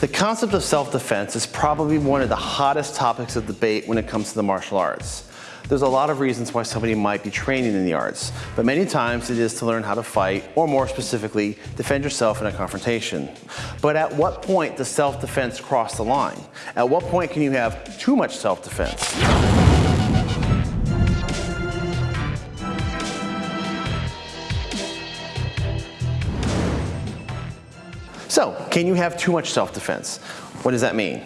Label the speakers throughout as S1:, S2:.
S1: The concept of self-defense is probably one of the hottest topics of debate when it comes to the martial arts. There's a lot of reasons why somebody might be training in the arts, but many times it is to learn how to fight, or more specifically, defend yourself in a confrontation. But at what point does self-defense cross the line? At what point can you have too much self-defense? So, can you have too much self-defense? What does that mean?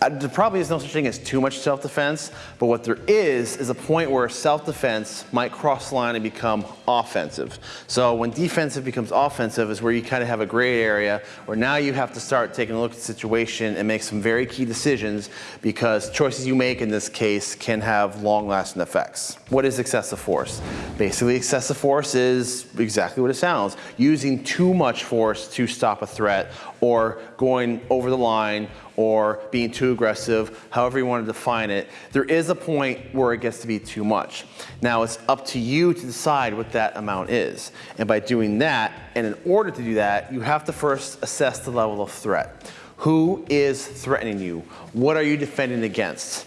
S1: There probably is no such thing as too much self-defense, but what there is is a point where self-defense might cross the line and become offensive. So when defensive becomes offensive is where you kind of have a gray area where now you have to start taking a look at the situation and make some very key decisions because choices you make in this case can have long-lasting effects. What is excessive force? Basically, excessive force is exactly what it sounds, using too much force to stop a threat or going over the line or being too aggressive, however you want to define it, there is a point where it gets to be too much. Now it's up to you to decide what that amount is. And by doing that, and in order to do that, you have to first assess the level of threat. Who is threatening you? What are you defending against?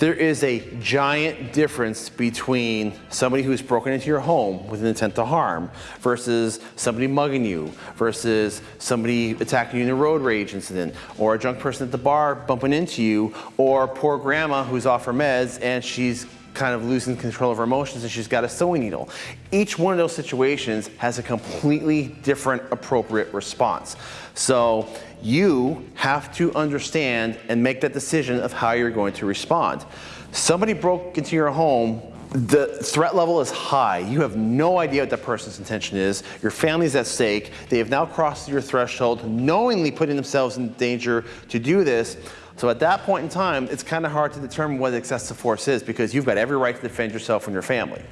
S1: There is a giant difference between somebody who's broken into your home with an intent to harm versus somebody mugging you versus somebody attacking you in a road rage incident or a drunk person at the bar bumping into you or poor grandma who's off her meds and she's kind of losing control of her emotions and she's got a sewing needle. Each one of those situations has a completely different appropriate response. So you have to understand and make that decision of how you're going to respond. Somebody broke into your home the threat level is high. You have no idea what that person's intention is. Your family's at stake. They have now crossed your threshold, knowingly putting themselves in danger to do this. So at that point in time, it's kind of hard to determine what excessive force is because you've got every right to defend yourself and your family.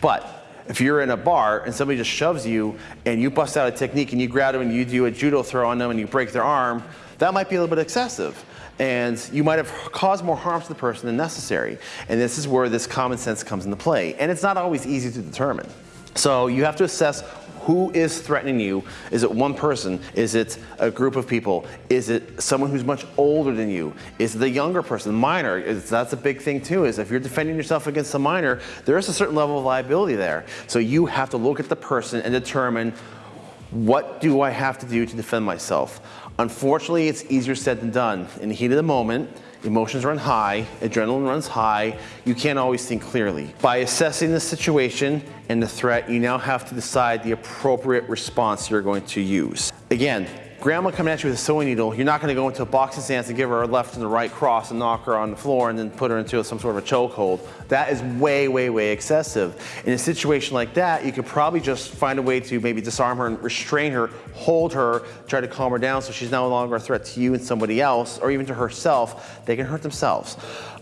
S1: But if you're in a bar and somebody just shoves you and you bust out a technique and you grab them and you do a judo throw on them and you break their arm, that might be a little bit excessive. And you might have caused more harm to the person than necessary. And this is where this common sense comes into play. And it's not always easy to determine. So you have to assess who is threatening you? Is it one person? Is it a group of people? Is it someone who's much older than you? Is it the younger person, minor? Is, that's a big thing too, is if you're defending yourself against a minor, there is a certain level of liability there. So you have to look at the person and determine what do I have to do to defend myself? Unfortunately, it's easier said than done. In the heat of the moment, emotions run high, adrenaline runs high, you can't always think clearly. By assessing the situation and the threat, you now have to decide the appropriate response you're going to use. Again, grandma coming at you with a sewing needle, you're not going to go into a boxing stance and give her a left and the right cross and knock her on the floor and then put her into some sort of a chokehold. That is way, way, way excessive. In a situation like that, you could probably just find a way to maybe disarm her and restrain her, hold her, try to calm her down so she's no longer a threat to you and somebody else, or even to herself. They can hurt themselves.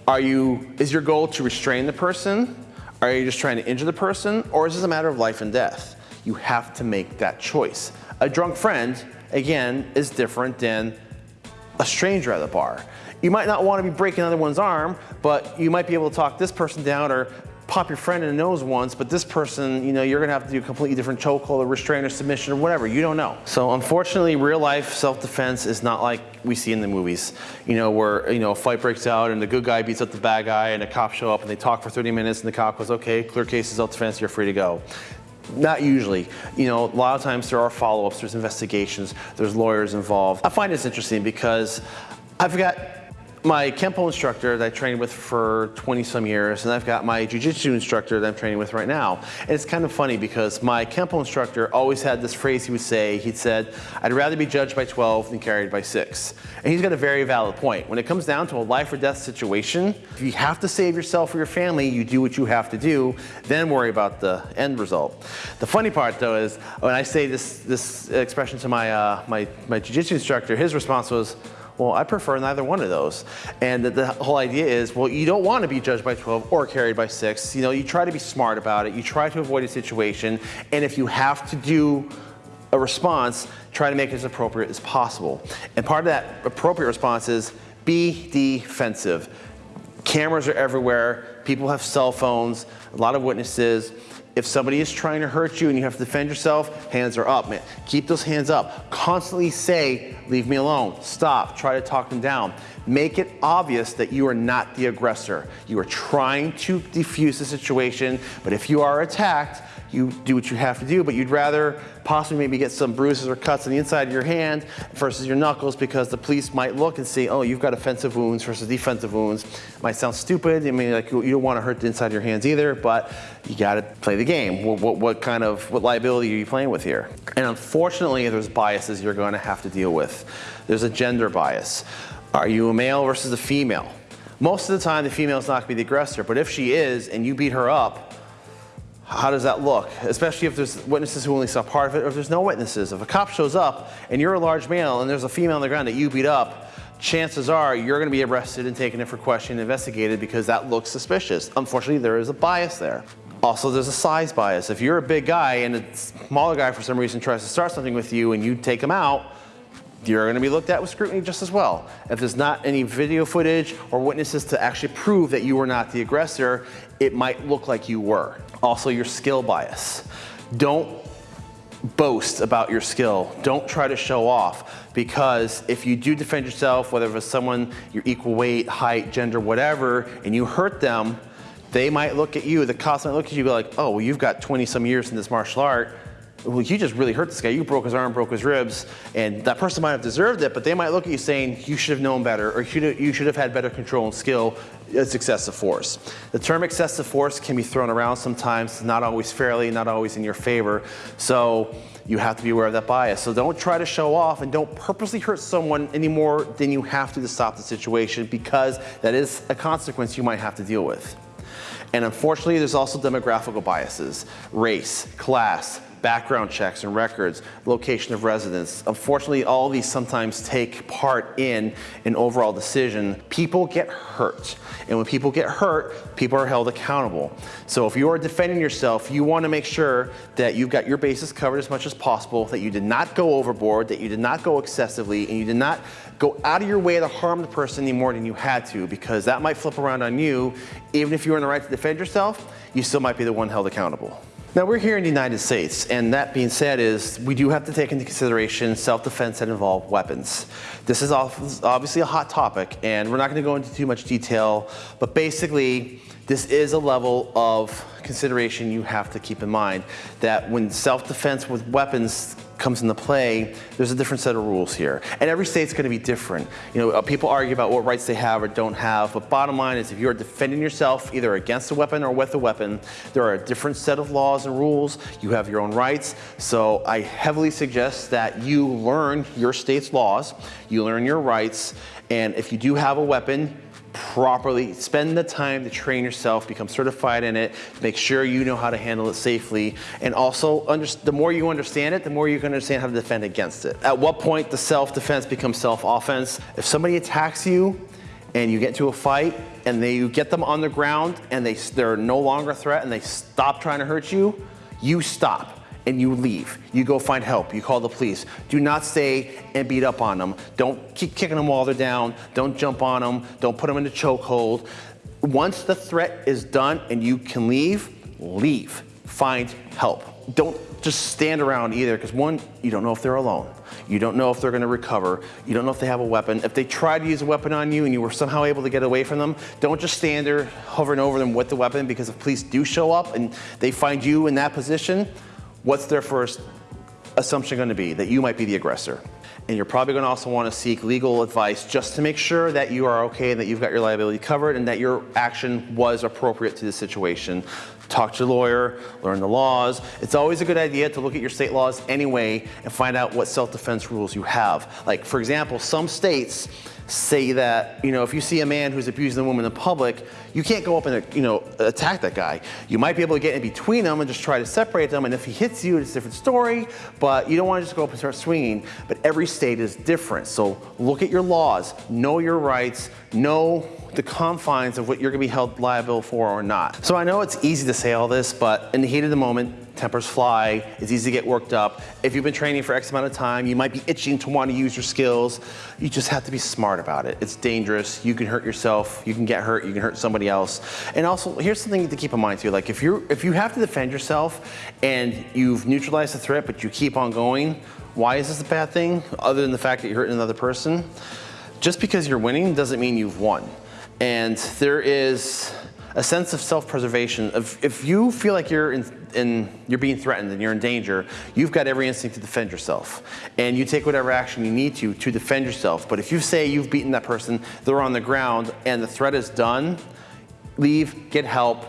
S1: Are you, is your goal to restrain the person? Are you just trying to injure the person? Or is this a matter of life and death? You have to make that choice. A drunk friend again, is different than a stranger at the bar. You might not want to be breaking another one's arm, but you might be able to talk this person down or pop your friend in the nose once, but this person, you know, you're gonna have to do a completely different chokehold or restraint or submission or whatever, you don't know. So unfortunately, real life self-defense is not like we see in the movies, you know, where, you know, a fight breaks out and the good guy beats up the bad guy and the cops show up and they talk for 30 minutes and the cop goes, okay, clear case self-defense, you're free to go. Not usually. You know, a lot of times there are follow-ups, there's investigations, there's lawyers involved. I find this interesting because I've got my Kempo instructor that I trained with for 20 some years, and I've got my Jiu-Jitsu instructor that I'm training with right now. And it's kind of funny because my Kempo instructor always had this phrase he would say, he'd said, I'd rather be judged by 12 than carried by six. And he's got a very valid point. When it comes down to a life or death situation, if you have to save yourself or your family, you do what you have to do, then worry about the end result. The funny part though is, when I say this, this expression to my, uh, my, my Jiu-Jitsu instructor, his response was, well, I prefer neither one of those. And the, the, whole idea is, well, you don't want to be judged by 12 or carried by six. You know, you try to be smart about it. You try to avoid a situation. And if you have to do a response, try to make it as appropriate as possible. And part of that appropriate response is be defensive. Cameras are everywhere. People have cell phones, a lot of witnesses. If somebody is trying to hurt you and you have to defend yourself, hands are up, man. Keep those hands up. Constantly say, leave me alone, stop, try to talk them down. Make it obvious that you are not the aggressor. You are trying to defuse the situation, but if you are attacked, you do what you have to do, but you'd rather possibly maybe get some bruises or cuts on the inside of your hand versus your knuckles because the police might look and see, oh, you've got offensive wounds versus defensive wounds. Might sound stupid. I mean, like you don't want to hurt the inside of your hands either, but you got to play the game. What, what, what kind of, what liability are you playing with here? And unfortunately, there's biases you're going to have to deal with. There's a gender bias. Are you a male versus a female? Most of the time, the female is not to be the aggressor, but if she is and you beat her up, how does that look? Especially if there's witnesses who only saw part of it or if there's no witnesses. If a cop shows up and you're a large male and there's a female on the ground that you beat up, chances are you're going to be arrested and taken in for question and investigated because that looks suspicious. Unfortunately, there is a bias there. Also, there's a size bias. If you're a big guy and a smaller guy for some reason tries to start something with you and you take him out, you're going to be looked at with scrutiny just as well. If there's not any video footage or witnesses to actually prove that you were not the aggressor, it might look like you were. Also, your skill bias. Don't boast about your skill. Don't try to show off because if you do defend yourself, whether it's someone your equal weight, height, gender, whatever, and you hurt them, they might look at you, the cops might look at you and be like, oh, well, you've got 20 some years in this martial art well, you just really hurt this guy. You broke his arm, broke his ribs, and that person might have deserved it, but they might look at you saying, you should have known better, or you should have had better control and skill. It's excessive force. The term excessive force can be thrown around sometimes, not always fairly, not always in your favor. So you have to be aware of that bias. So don't try to show off and don't purposely hurt someone any more than you have to to stop the situation because that is a consequence you might have to deal with. And unfortunately, there's also demographical biases, race, class, background checks and records, location of residence. Unfortunately, all these sometimes take part in an overall decision. People get hurt. And when people get hurt, people are held accountable. So if you are defending yourself, you want to make sure that you've got your bases covered as much as possible, that you did not go overboard, that you did not go excessively, and you did not go out of your way to harm the person any more than you had to, because that might flip around on you. Even if you were in the right to defend yourself, you still might be the one held accountable. Now we're here in the United States, and that being said is we do have to take into consideration self-defense that involve weapons. This is obviously a hot topic, and we're not gonna go into too much detail, but basically, this is a level of consideration you have to keep in mind, that when self-defense with weapons comes into play, there's a different set of rules here. And every state's gonna be different. You know, uh, people argue about what rights they have or don't have, but bottom line is if you're defending yourself either against a weapon or with a weapon, there are a different set of laws and rules. You have your own rights. So I heavily suggest that you learn your state's laws, you learn your rights, and if you do have a weapon, properly, spend the time to train yourself, become certified in it, make sure you know how to handle it safely, and also the more you understand it, the more you can understand how to defend against it. At what point does self-defense become self-offense? If somebody attacks you and you get into a fight and they, you get them on the ground and they, they're no longer a threat and they stop trying to hurt you, you stop and you leave. You go find help. You call the police. Do not stay and beat up on them. Don't keep kicking them while they're down. Don't jump on them. Don't put them in a chokehold. Once the threat is done and you can leave, leave. Find help. Don't just stand around either because one, you don't know if they're alone. You don't know if they're gonna recover. You don't know if they have a weapon. If they try to use a weapon on you and you were somehow able to get away from them, don't just stand there hovering over them with the weapon because if police do show up and they find you in that position, what's their first assumption going to be? That you might be the aggressor. And you're probably going to also want to seek legal advice just to make sure that you are okay and that you've got your liability covered and that your action was appropriate to the situation. Talk to your lawyer, learn the laws. It's always a good idea to look at your state laws anyway and find out what self-defense rules you have. Like, for example, some states say that, you know, if you see a man who's abusing a woman in public, you can't go up and, you know, attack that guy. You might be able to get in between them and just try to separate them. And if he hits you, it's a different story, but you don't want to just go up and start swinging. But every state is different. So look at your laws, know your rights, know the confines of what you're gonna be held liable for or not. So I know it's easy to say all this, but in the heat of the moment, tempers fly, it's easy to get worked up. If you've been training for X amount of time, you might be itching to want to use your skills. You just have to be smart about it. It's dangerous. You can hurt yourself. You can get hurt. You can hurt somebody else. And also, here's something to keep in mind too. Like if you're if you have to defend yourself and you've neutralized the threat, but you keep on going, why is this a bad thing? Other than the fact that you're hurting another person, just because you're winning doesn't mean you've won. And there is a sense of self-preservation. If, if you feel like you're in, in, you're being threatened and you're in danger, you've got every instinct to defend yourself. And you take whatever action you need to to defend yourself. But if you say you've beaten that person, they're on the ground, and the threat is done, leave, get help,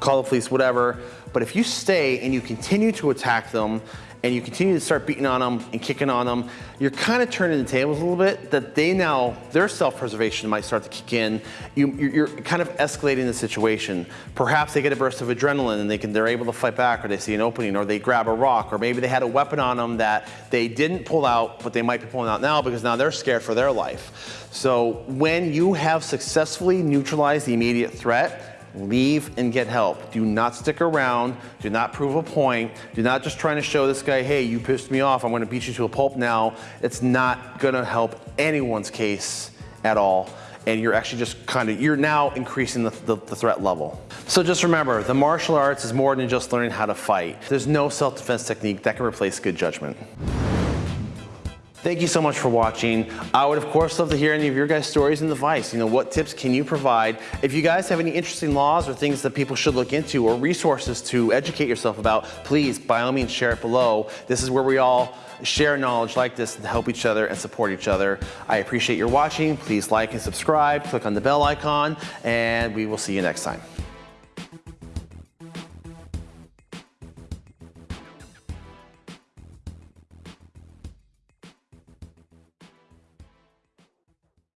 S1: call the police, whatever. But if you stay and you continue to attack them and you continue to start beating on them and kicking on them, you're kind of turning the tables a little bit that they now, their self-preservation might start to kick in. You, are kind of escalating the situation. Perhaps they get a burst of adrenaline and they can, they're able to fight back or they see an opening or they grab a rock or maybe they had a weapon on them that they didn't pull out but they might be pulling out now because now they're scared for their life. So when you have successfully neutralized the immediate threat, leave and get help. Do not stick around. Do not prove a point. Do not just trying to show this guy, hey, you pissed me off. I'm going to beat you to a pulp now. It's not going to help anyone's case at all. And you're actually just kind of, you're now increasing the, the, the, threat level. So just remember, the martial arts is more than just learning how to fight. There's no self-defense technique that can replace good judgment. Thank you so much for watching. I would of course love to hear any of your guys' stories and advice. You know, what tips can you provide? If you guys have any interesting laws or things that people should look into or resources to educate yourself about, please by all means share it below. This is where we all share knowledge like this to help each other and support each other. I appreciate your watching. Please like and subscribe, click on the bell icon, and we will see you next time.